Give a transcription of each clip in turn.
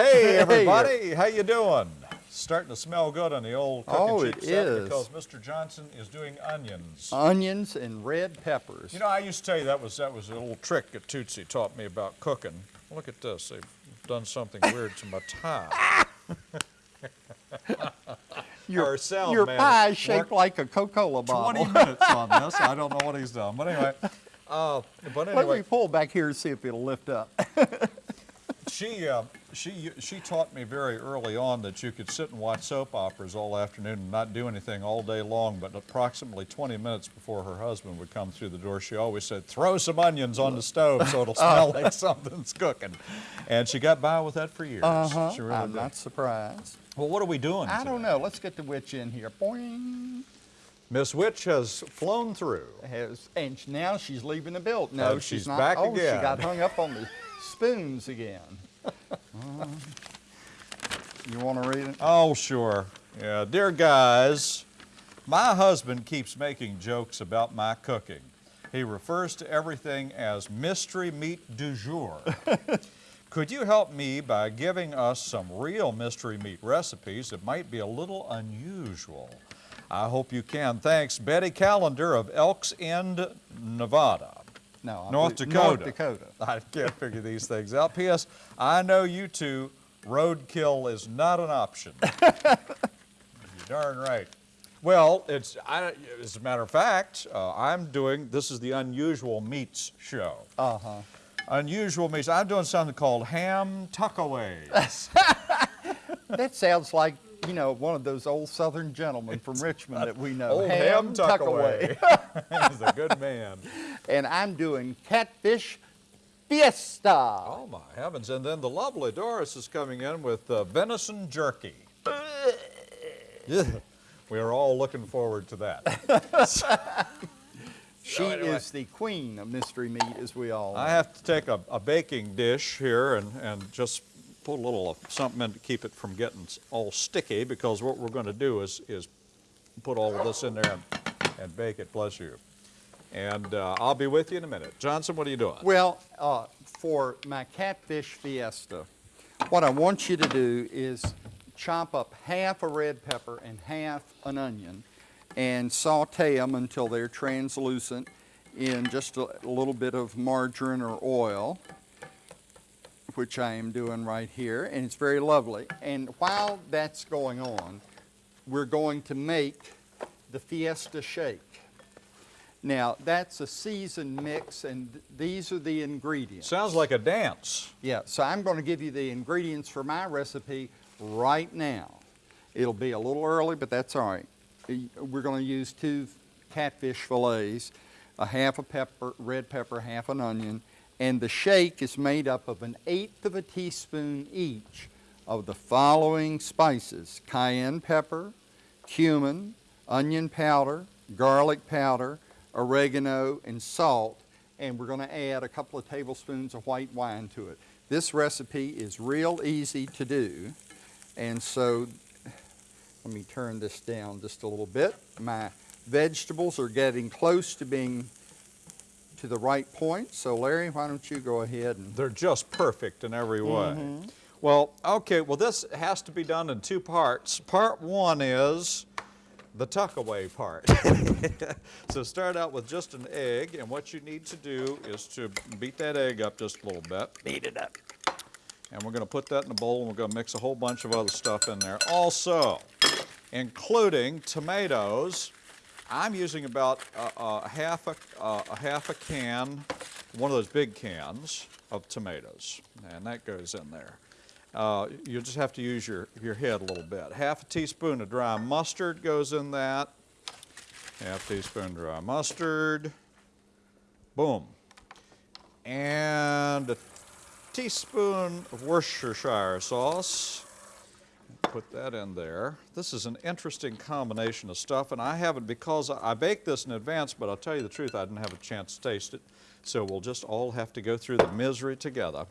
Hey everybody, how you doing? Starting to smell good on the old cooking Oh, set is. because Mr. Johnson is doing onions. Onions and red peppers. You know, I used to tell you that was that was a little trick that Tootsie taught me about cooking. Look at this, they've done something weird to my tie. your our sound your man pie is shaped like a Coca-Cola bottle. 20 minutes on this, I don't know what he's done, but anyway. Uh, but Let me anyway, pull back here and see if it'll lift up. she, uh, she, she taught me very early on that you could sit and watch soap operas all afternoon and not do anything all day long, but approximately 20 minutes before her husband would come through the door, she always said, throw some onions on the stove so it'll smell like something's cooking. And she got by with that for years. Uh-huh. She really I'm did. not surprised. Well, what are we doing I today? don't know. Let's get the witch in here. Boing. Miss Witch has flown through. Has, and now she's leaving the build. No, And she's, she's not. back oh, again. she got hung up on the spoons again. You want to read it? Oh, sure. Yeah, dear guys, my husband keeps making jokes about my cooking. He refers to everything as mystery meat du jour. Could you help me by giving us some real mystery meat recipes that might be a little unusual? I hope you can. Thanks, Betty Callender of Elks End, Nevada. No, I North believe- Dakota. North Dakota. I can't figure these things out. P.S. I know you two, roadkill is not an option. You're darn right. Well, it's, I, as a matter of fact, uh, I'm doing, this is the Unusual Meats show. Uh-huh. Unusual Meats, I'm doing something called ham tuckaways. That sounds like, you know, one of those old Southern gentlemen from Richmond that we know. Old ham tuckaway. He's a good man. and I'm doing catfish fiesta. Oh my heavens. And then the lovely Doris is coming in with uh, venison jerky. We are all looking forward to that. She anyway. is the queen of mystery meat, as we all know. I have to take a, a baking dish here and, and just put a little something in to keep it from getting all sticky because what we're going to do is, is put all of this in there and, and bake it, bless you. And uh, I'll be with you in a minute. Johnson, what are you doing? Well, uh, for my catfish fiesta, what I want you to do is chop up half a red pepper and half an onion and saute them until they're translucent in just a, a little bit of margarine or oil, which I am doing right here, and it's very lovely. And while that's going on, we're going to make the fiesta shake. Now, that's a seasoned mix, and th- these are the ingredients. Sounds like a dance. Yeah, so I'm going to give you the ingredients for my recipe right now. It'll be a little early, but that's all right. We're going to use two catfish fillets, a half a pepper, red pepper, half an onion, and the shake is made up of an eighth of a teaspoon each of the following spices: cayenne pepper, cumin, onion powder, garlic powder, oregano, and salt. And we're going to add a couple of tablespoons of white wine to it. This recipe is real easy to do. And so, let me turn this down just a little bit. My vegetables are getting close to being to the right point. So Larry, why don't you go ahead and They're just perfect in every way. Mm-hmm. Well, okay, well this has to be done in two parts. Part one is the tuckaway part. so start out with just an egg, and what you need to do is to beat that egg up just a little bit. Beat it up. And we're going to put that in a bowl, and we're going to mix a whole bunch of other stuff in there. Also, including tomatoes, I'm using about a, a half a, uh, a half a can, one of those big cans of tomatoes, and that goes in there. Uh, you just have to use your, your head a little bit. Half a teaspoon of dry mustard goes in that. Half teaspoon dry mustard. Boom. And a teaspoon of Worcestershire sauce. Put that in there. This is an interesting combination of stuff, and I haven't, because I baked this in advance, but I'll tell you the truth, I didn't have a chance to taste it. So we'll just all have to go through the misery together.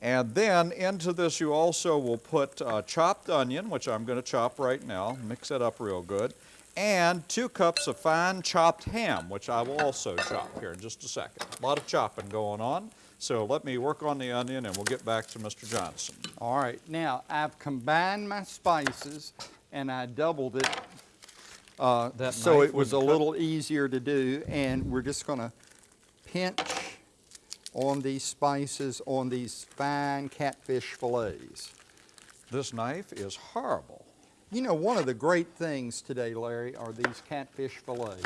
And then into this you also will put uh, chopped onion, which I'm going to chop right now, mix it up real good, and two cups of fine chopped ham, which I will also chop here in just a second. A lot of chopping going on. So let me work on the onion and we'll get back to Mr. Johnson. All right, now I've combined my spices and I doubled it uh, That so it was a cut- little easier to do. And we're just going to pinch on these spices on these fine catfish fillets. This knife is horrible. You know, one of the great things today, Larry, are these catfish fillets.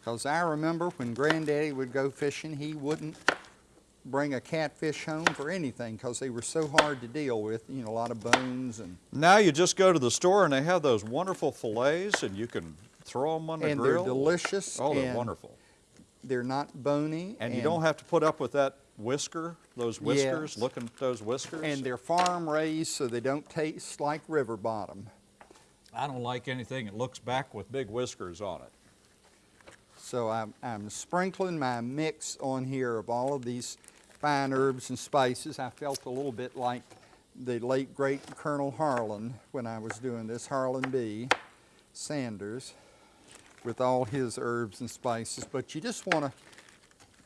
Because I remember when Granddaddy would go fishing, he wouldn't bring a catfish home for anything because they were so hard to deal with. You know, a lot of bones and Now you just go to the store and they have those wonderful fillets and you can throw them on the and grill. they're delicious. Oh, they're wonderful. They're not bony. And, you don't have to put up with that whisker, those whiskers, Yes. looking at those whiskers. And they're farm raised, so they don't taste like river bottom. I don't like anything that looks back with big whiskers on it. So I'm, I'm sprinkling my mix on here of all of these fine herbs and spices. I felt a little bit like the late great Colonel Harlan when I was doing this, Harlan B. Sanders, with all his herbs and spices. But you just want to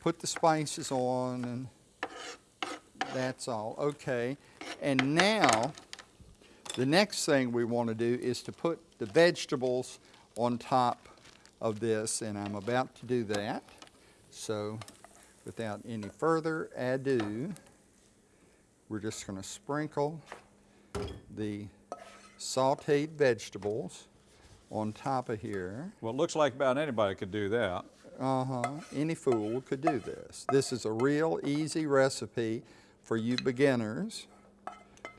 put the spices on and that's all. Okay. And now, the next thing we want to do is to put the vegetables on top of this, and I'm about to do that. So, without any further ado, we're just going to sprinkle the sauteed vegetables on top of here. Well, it looks like about anybody could do that. Uh-huh. Any fool could do this. This is a real easy recipe for you beginners.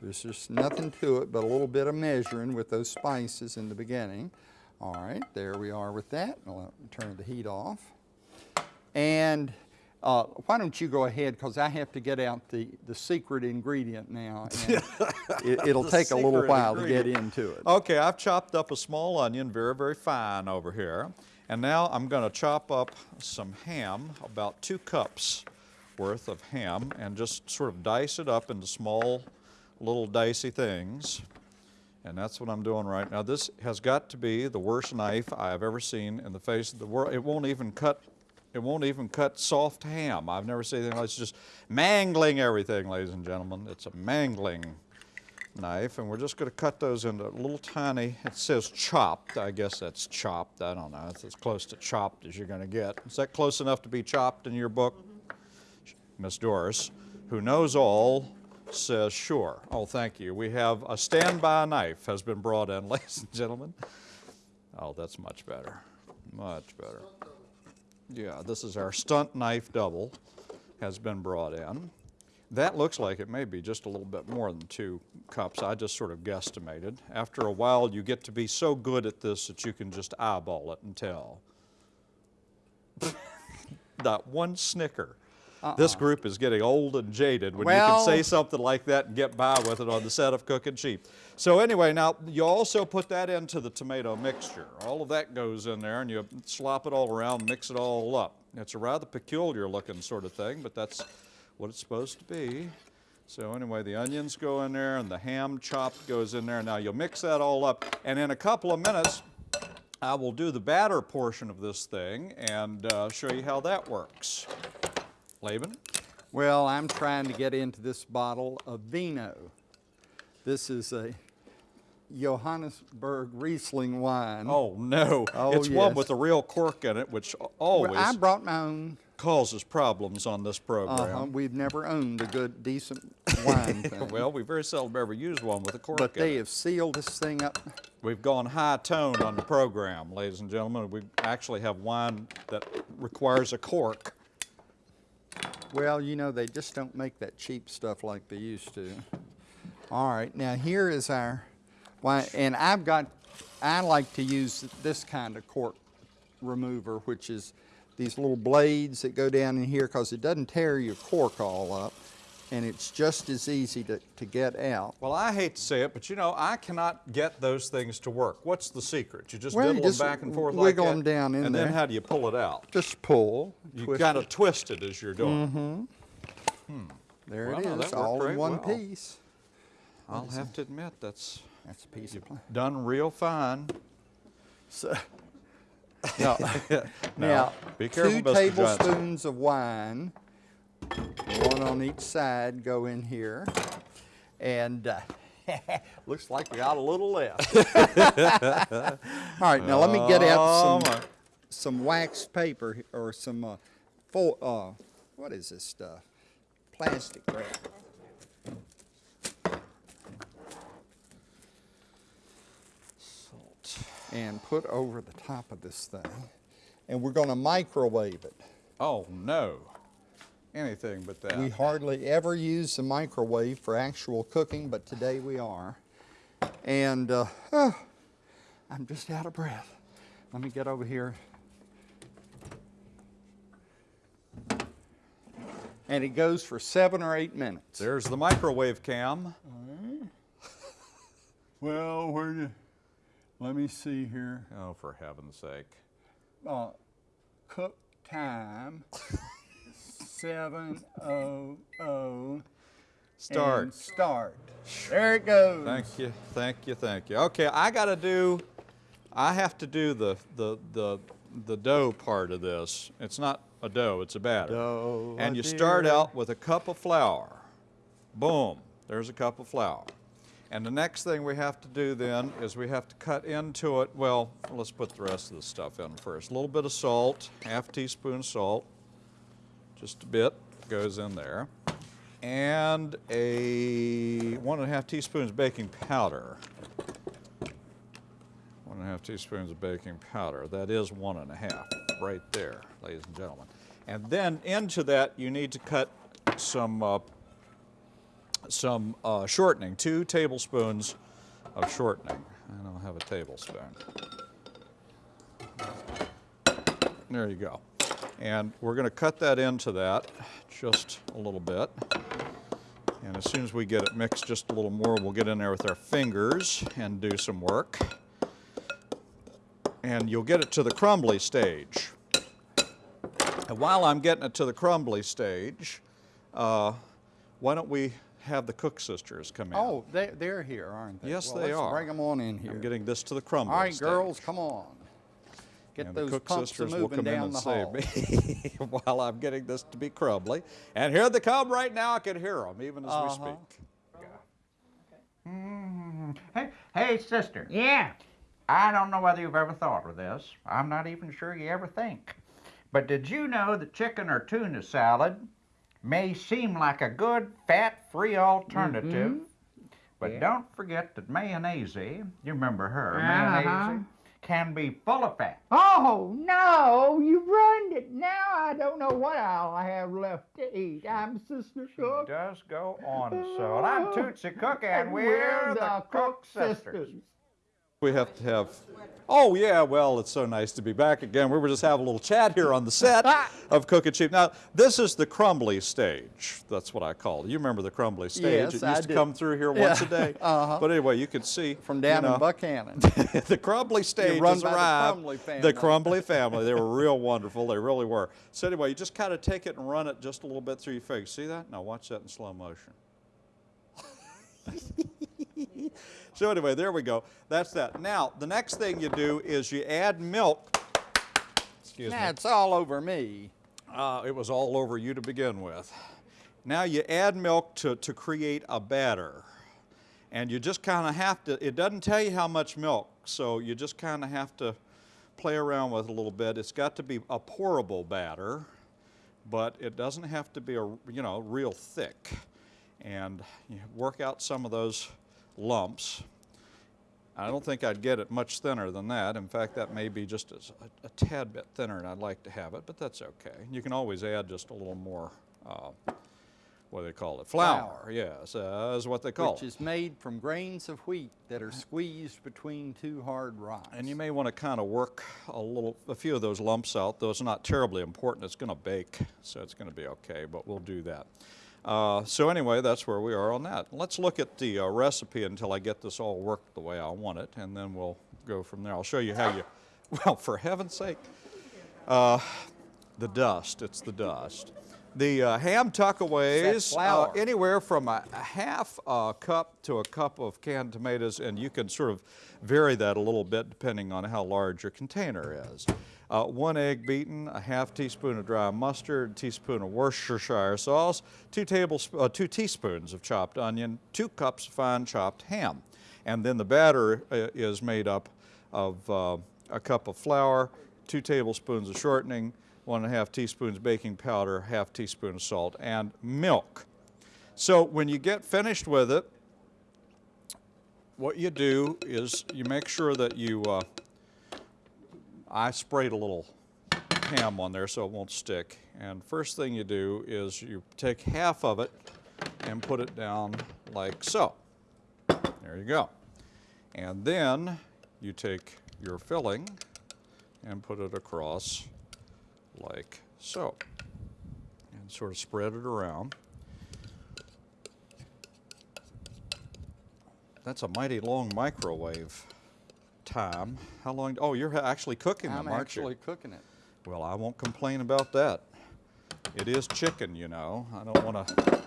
There's just nothing to it but a little bit of measuring with those spices in the beginning. All right, there we are with that. I'll turn the heat off. And uh, why don't you go ahead, because I have to get out the, the secret ingredient now. And it, it'll take a little while to get into it. Okay, I've chopped up a small onion very, very fine over here. And now I'm going to chop up some ham, about two cups worth of ham, and just sort of dice it up into small, little dicey things. And that's what I'm doing right now. This has got to be the worst knife I've ever seen in the face of the world. It won't even cut, it won't even cut soft ham. I've never seen anything like It's just mangling everything, ladies and gentlemen. It's a mangling knife, and we're just going to cut those into little tiny, it says chopped, I guess that's chopped, I don't know, it's as close to chopped as you're going to get. Is that close enough to be chopped in your book? Mm-hmm. Miss Doris, who knows all, says sure. Oh, thank you. We have a standby knife has been brought in, ladies and gentlemen. Oh, that's much better, much better. Yeah, this is our stunt knife double has been brought in. That looks like it may be just a little bit more than two cups. I just sort of guesstimated. After a while, you get to be so good at this that you can just eyeball it and tell. Not one snicker. This group is getting old and jaded when you can say something like that and get by with it on the set of Cooking Cheap. So anyway, now you also put that into the tomato mixture. All of that goes in there and you slop it all around, mix it all up. It's a rather peculiar looking sort of thing, but that's what it's supposed to be. So anyway, the onions go in there and the ham chopped goes in there. Now you'll mix that all up and in a couple of minutes, I will do the batter portion of this thing and uh, show you how that works. Laban? Well, I'm trying to get into this bottle of vino. This is a Johannisberg Riesling wine. Oh no, Oh, it's one with a real cork in it, which Well, always I brought my own. causes problems on this program. Uh-huh. We've never owned a good, decent wine thing. Well, we very seldom ever use one with a cork but in they have sealed this thing up. We've gone high tone on the program, ladies and gentlemen. We actually have wine that requires a cork. Well, you know, they just don't make that cheap stuff like they used to. All right, now here is our and I've got, I like to use this kind of cork remover, which is these little blades that go down in here because it doesn't tear your cork all up, and it's just as easy to, to get out. Well, I hate to say it, but you know, I cannot get those things to work. What's the secret? You just Well, diddle just them back and forth wiggle like them that, down in and then how do you pull it out? Just pull, You kind it. twist it as you're doing. Mm-hmm. Hmm. There Well, it no, is, worked all in one well. piece. I'll have to admit that's That's a piece of plant. done real fine. So, no. Now, Now, be careful, two Mr. Johnson. tablespoons of wine, one on each side go in here. And uh, looks like we got a little left. All right, now let me get Oh, out some, some waxed paper or some, uh, uh, what is this stuff? Plastic wrap. Salt. And put over the top of this thing. And we're gonna microwave it. Oh, no. Anything but that. We hardly ever use the microwave for actual cooking, but today we are. And uh, oh, I'm just out of breath. Let me get over here. And it goes for seven or eight minutes. There's the microwave cam. Well, where do, let me see here. Oh, for heaven's sake. Uh, cook time, seven oh oh. Start. And start. There it goes. Thank you, thank you, thank you. Okay, I gotta do, I have to do the, the, the, the dough part of this. It's not a dough, it's a batter. Dough, And you start out with a cup of flour. Boom, there's a cup of flour. And the next thing we have to do then is we have to cut into it, well, let's put the rest of the stuff in first. A little bit of salt, half teaspoon salt, just a bit goes in there. And a one and a half teaspoons baking powder. One and a half teaspoons of baking powder. That is one and a half right there, ladies and gentlemen. And then into that, you need to cut some, uh, some uh, shortening, two tablespoons of shortening. I don't have a tablespoon. There you go. And we're going to cut that into that just a little bit. And as soon as we get it mixed just a little more, we'll get in there with our fingers and do some work. And you'll get it to the crumbly stage. And while I'm getting it to the crumbly stage, uh, why don't we have the Cook sisters come in? Oh, they, they're here, aren't they? Yes, Well, they let's are. Bring them on in here. I'm getting this to the crumbly All right, stage. girls, come on. Get and the Cook pumps sisters will moving come in down and the save me while I'm getting this to be crumbly. And here they come right now. I can hear them even as we Uh-huh. speak. Hey, hey, sister. Yeah. I don't know whether you've ever thought of this. I'm not even sure you ever think. But did you know that chicken or tuna salad may seem like a good fat-free alternative? But Yeah. don't forget that mayonnaise, you remember her, Uh-huh. mayonnaise, can be full of fat. Oh no, you ruined it. Now I don't know what I'll have left to eat. I'm Sister Cook. Does go on so. Well, I'm Tootsie Cook, and we're the Cook Sisters. We have to have. Oh yeah, well, it's so nice to be back again. We were just having a little chat here on the set of Cooking Cheap. Now, this is the crumbly stage. That's what I call it. You remember the crumbly stage? Yes, it used I to do. come through here once a day. uh-huh. But anyway, you can see From down you know, in Buchanan. the Crumbly stage run has by the. Crumbly family. The Crumbly family. They were real wonderful. They really were. So anyway, you just kind of take it and run it just a little bit through your fingers. See that? Now watch that in slow motion. so anyway, there we go. That's that. Now, the next thing you do is you add milk. Excuse me. it's all over me. Uh, it was all over you to begin with. Now you add milk to, to create a batter. And you just kind of have to, it doesn't tell you how much milk, so you just kind of have to play around with it a little bit. It's got to be a pourable batter, but it doesn't have to be a, you know, real thick. And you work out some of those lumps. I don't think I'd get it much thinner than that. In fact, that may be just a, a tad bit thinner and I'd like to have it, but that's okay. You can always add just a little more, uh, what do they call it? Flour, Flour. yes, uh, is what they call it. Which is made from grains of wheat that are squeezed between two hard rocks. And you may want to kind of work a little, a few of those lumps out, though it's not terribly important. It's going to bake, so it's going to be okay, but we'll do that. Uh, so anyway, that's where we are on that. Let's look at the uh, recipe until I get this all worked the way I want it, and then we'll go from there. I'll show you how you, well, for heaven's sake, uh, the dust, it's the dust. The uh, ham tuckaways, uh, anywhere from a, a half a cup to a cup of canned tomatoes, and you can sort of vary that a little bit depending on how large your container is. Uh, one egg beaten, a half teaspoon of dry mustard, a teaspoon of Worcestershire sauce, two, tablesp- uh, two teaspoons of chopped onion, two cups fine chopped ham. And then the batter uh, is made up of uh, a cup of flour, two tablespoons of shortening, one and a half teaspoons baking powder, half teaspoon of salt, and milk. So when you get finished with it, what you do is you make sure that you, uh, I sprayed a little ham on there so it won't stick. And first thing you do is you take half of it and put it down like so. There you go. And then you take your filling and put it across like so. And sort of spread it around. That's a mighty long microwave time. How long? Oh, you're actually cooking I'm them, aren't actually you? cooking it. Well, I won't complain about that. It is chicken, you know. I don't want to.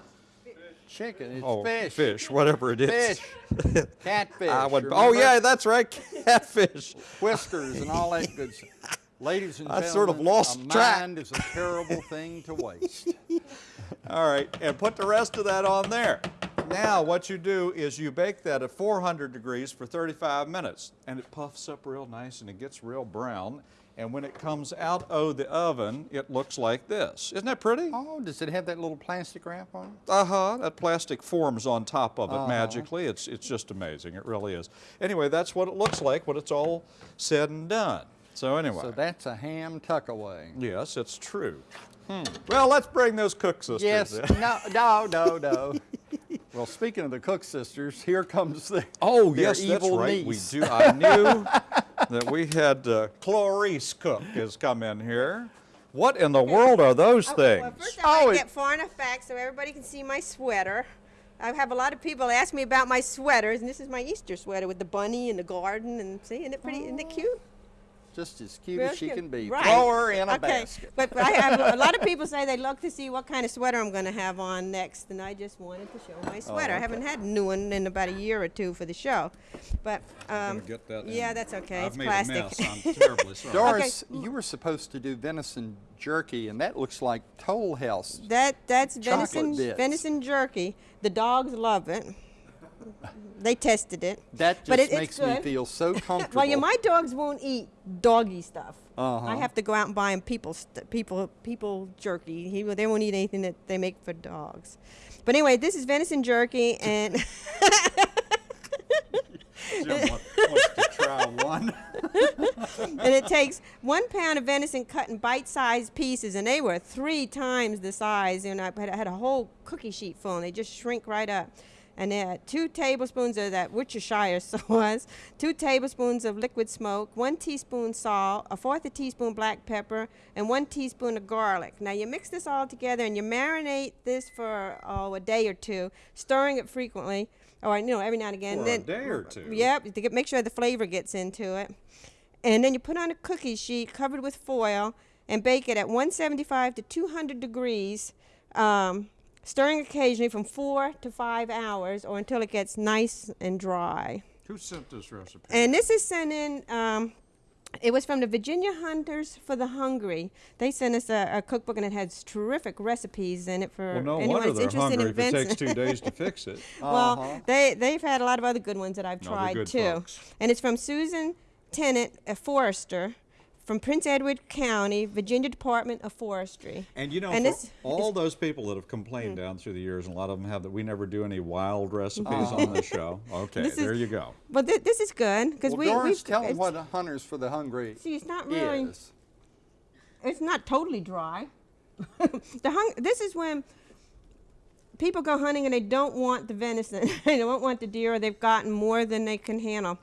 Chicken, it's Oh, fish. fish, whatever it is. Fish. Catfish. I would. Oh yeah, that's right, catfish. Whiskers and all that good stuff. Ladies and I gentlemen, sort of lost a track. mind is a terrible thing to waste. All right, and put the rest of that on there. Now, what you do is you bake that at 400 degrees for 35 minutes, and it puffs up real nice and it gets real brown. And when it comes out of the oven, it looks like this. Isn't that pretty? Oh, does it have that little plastic wrap on it? Uh huh. That plastic forms on top of it Uh-huh. magically. It's it's just amazing. It really is. Anyway, that's what it looks like when it's all said and done. So anyway. So that's a ham tuckaway. yes, it's true. Hmm. Well, let's bring those cook sisters Yes. in. No, no, no, no. well, speaking of the Cook sisters, here comes the Oh, their yes, that's evil right. niece. We do. I knew that we had uh, Clarice Cook has come in here. What in the world are those Oh, things? Well, first Oh, I it- get far enough back so everybody can see my sweater. I have a lot of people ask me about my sweaters, and this is my Easter sweater with the bunny and the garden, and see, isn't it pretty? Isn't it cute? Just as cute Real as she cute. can be. Right. Throw her in a okay. basket. But, but I have a lot of people say they look to see what kind of sweater I'm going to have on next, and I just wanted to show my sweater. I haven't had a new one in about a year or two for the show, but um, get that yeah, in. that's okay. I've it's made plastic. a mess. I'm terribly sorry. Doris, you were supposed to do venison jerky, and that looks like Toll House. That that's Chocolate venison bits. venison jerky. The dogs love it. They tested it. That just But it- it's makes me good. feel so comfortable. Well, yeah, my dogs won't eat doggy stuff. Uh-huh. I have to go out and buy them people st- people people jerky. He, they won't eat anything that they make for dogs. But anyway, this is venison jerky, and Jim wants to try one. and it takes one pound of venison cut in bite-sized pieces, and they were three times the size. And I had a whole cookie sheet full, and they just shrink right up. And then two tablespoons of that Worcestershire sauce, two tablespoons of liquid smoke, one teaspoon salt, a fourth a teaspoon black pepper, and one teaspoon of garlic. Now you mix this all together and you marinate this for oh, a day or two, stirring it frequently, or you know every now and again. For a then, day or two? Yep, to get, make sure the flavor gets into it. And then you put on a cookie sheet covered with foil and bake it at 175 to 200 degrees, um, stirring occasionally from four to five hours or until it gets nice and dry. Who sent this recipe? And this is sent in. Um, it was from the Virginia Hunters for the Hungry. They sent us a, a cookbook and it has terrific recipes in it for well, no anyone wonder that's interested in if it takes two days to fix it. Well, Uh-huh. they they've had a lot of other good ones that I've No, tried too. folks. And it's from Susan Tennant, a forester, from Prince Edward County, Virginia Department of Forestry. And you know, And for this- all those people that have complained down through the years, and a lot of them have that we never do any wild recipes on the show. Okay, This is- there you go. But th- this is good because well, we Doris, we've tell them it's- what Hunters for the Hungry See, it's not really. is. It's not totally dry. the hung. This is when people go hunting and they don't want the venison. they don't want the deer, or they've gotten more than they can handle,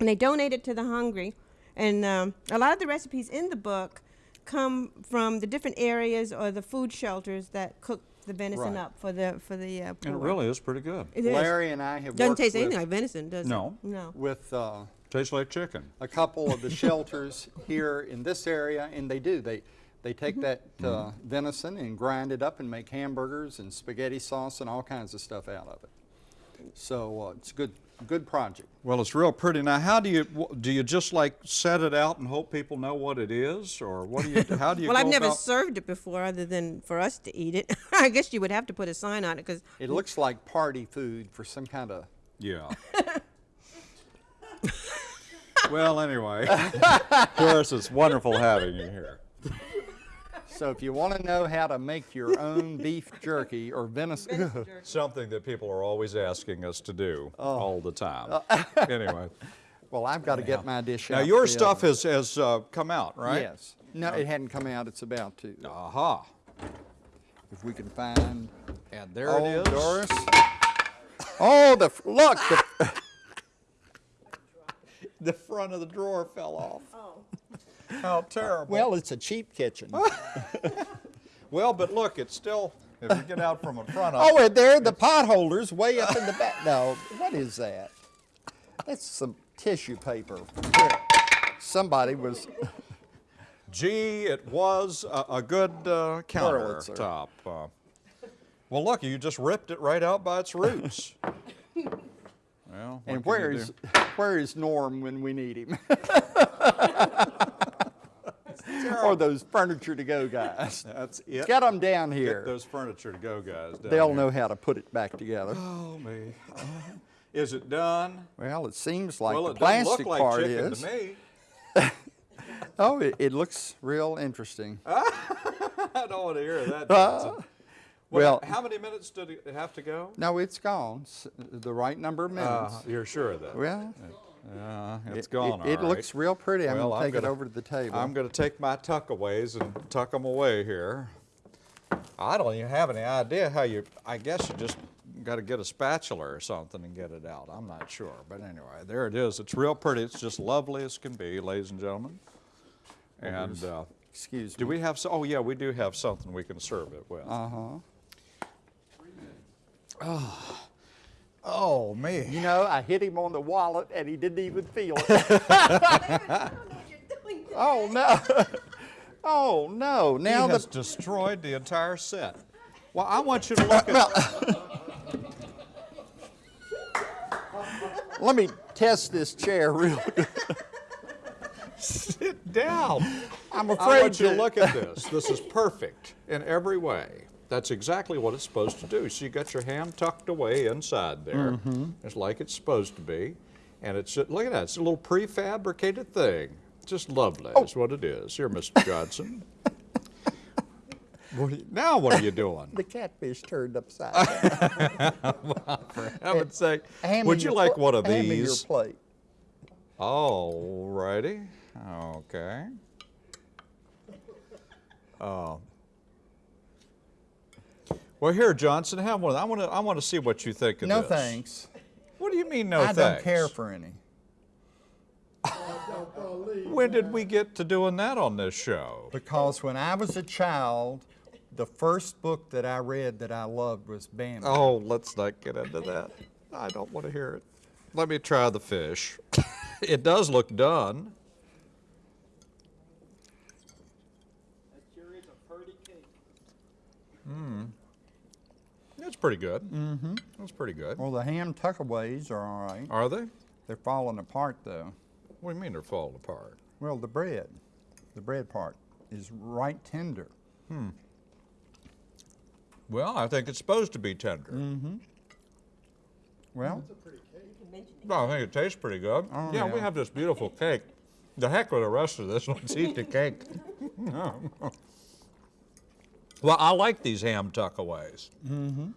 and they donate it to the hungry. And um, a lot of the recipes in the book come from the different areas or the food shelters that cook the venison Right. up for the for the uh, poor. And it really is pretty good. It is. Larry and I have doesn't taste with, anything like venison, does No. it? No. no. with uh, Tastes like chicken. a couple of the shelters here in this area, and they do. They they Mm-hmm. take that uh, venison and grind it up and make hamburgers and spaghetti sauce and all kinds of stuff out of it. So uh, it's a good good project. Well, it's real pretty. Now, how do you do? You just like set it out and hope people know what it is, or what do you? How do you? Well, I've never about- served it before, other than for us to eat it. I guess you would have to put a sign on it because It looks like party food for some kind of, Yeah. well, anyway, Doris, it's wonderful having you here. So if you want to know how to make your own beef jerky or venison, Something that people are always asking us to do Oh. all the time. anyway, well, I've got to get my dish now out Now your stuff oven. has has uh, come out, right? Yes. No, it hadn't come out. It's about to. Aha. If we can find. And there oh, it is. Doris. Oh, the look. The, The front of the drawer fell off. Oh. How terrible. well, it's a cheap kitchen. well, but look, it's still. If you get out from in front of. Oh, and there the potholders way up in the back. No, what is that? That's some tissue paper. Somebody was. Gee, it was a, a good uh, countertop. Uh, well, look, you just ripped it right out by its roots. well, And where is where is Norm when we need him? or those furniture to go guys. That's it. Get them down Get here. those furniture to go, guys. They'll here. know how to put it back together. Oh me. is it done? Well, it seems like well, the it doesn't look plastic like part is. to me. Oh, it, it looks real interesting. I don't want to hear that. Uh, Johnson. well- how many minutes did it have to go? No, it's gone. The right number of minutes. Uh, you're sure of that? well, Yeah, it's it, gone. it, it right. looks real pretty. I'm Well, going to take it gonna- over to the table. I'm going to take my tuckaways and tuck them away here. I don't even have any idea how you, I guess you just got to get a spatula or something and get it out. I'm not sure. But anyway, there it is. It's real pretty. It's just lovely as can be, ladies and gentlemen. And uh, Excuse do me. Do we have, so, oh yeah, we do have something we can serve it with. Uh huh. Oh, man. You know, I hit him on the wallet and he didn't even feel it. oh no. Oh no. Now he has the destroyed the entire set. Well, I want you to look at. let me test this chair real good. Sit down. I'm I afraid want you to to look at this. This is perfect in every way. That's exactly what it's supposed to do. So you got your ham tucked away inside there. Mm-hmm. It's like it's supposed to be. And it's, look at that, it's a little prefabricated thing. Just lovely, Oh. is what it is. Here, Mr. Johnson. What you- now what are you doing? The catfish turned upside down. For heaven's sake. Would you like one of hand me your these? plate. All righty. Okay. Oh. Well, here, Johnson, have one. I want to. I want to see what you think of No this. No thanks. What do you mean, no I thanks? I don't care for any. When did we get to doing that on this show? Because when I was a child, the first book that I read that I loved was Bambi. Oh, let's not get into that. I don't want to hear it. Let me try the fish. it does look done. It's pretty good. Mm-hmm. It's pretty good. Well, the ham tuckaways are all right. Are they? They're falling apart though. What do you mean they're falling apart? Well, the bread, the bread part is right tender. Hmm. Well, I think it's supposed to be tender. Mm-hmm. Well, No, I think it tastes pretty good. Oh, yeah, we have this beautiful cake. The heck with the rest of this. Let's eat the cake. well, I like these ham tuckaways. Mm-hmm.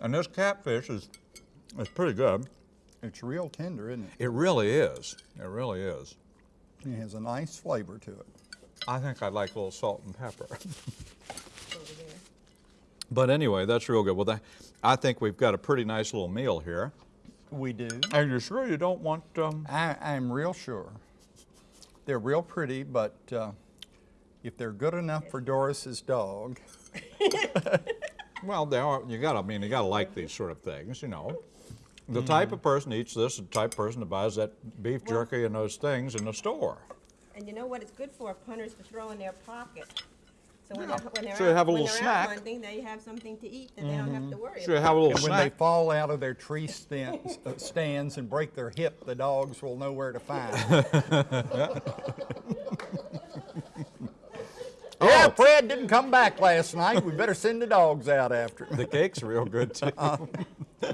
And this catfish is, is pretty good. it's real tender, isn't it? It really is. It really is. It has a nice flavor to it. I think I'd like a little salt and pepper. but anyway, that's real good. Well, that, I think we've got a pretty nice little meal here. We do. And you're sure you don't want um, I, I'm real sure. They're real pretty, but uh, if they're good enough for Doris's dog. well, they are, you gotta, I mean, you gotta like these sort of things, you know. The mm. type of mm. person eats this, the type of person that buys that beef well, jerky and those things in the store. And you know what it's good for? Punters to throw in their pocket. So when, yeah. they're, when they're so out, have a little snack. hunting, they have something to eat that mm -hmm. they don't have to mm-hmm. worry so about. have a little and snack. when they fall out of their tree stands, uh, stands and break their hip, the dogs will know where to find them. Oh. Yeah, Fred didn't come back last night. We better send the dogs out after him. The cake's real good, too. Uh.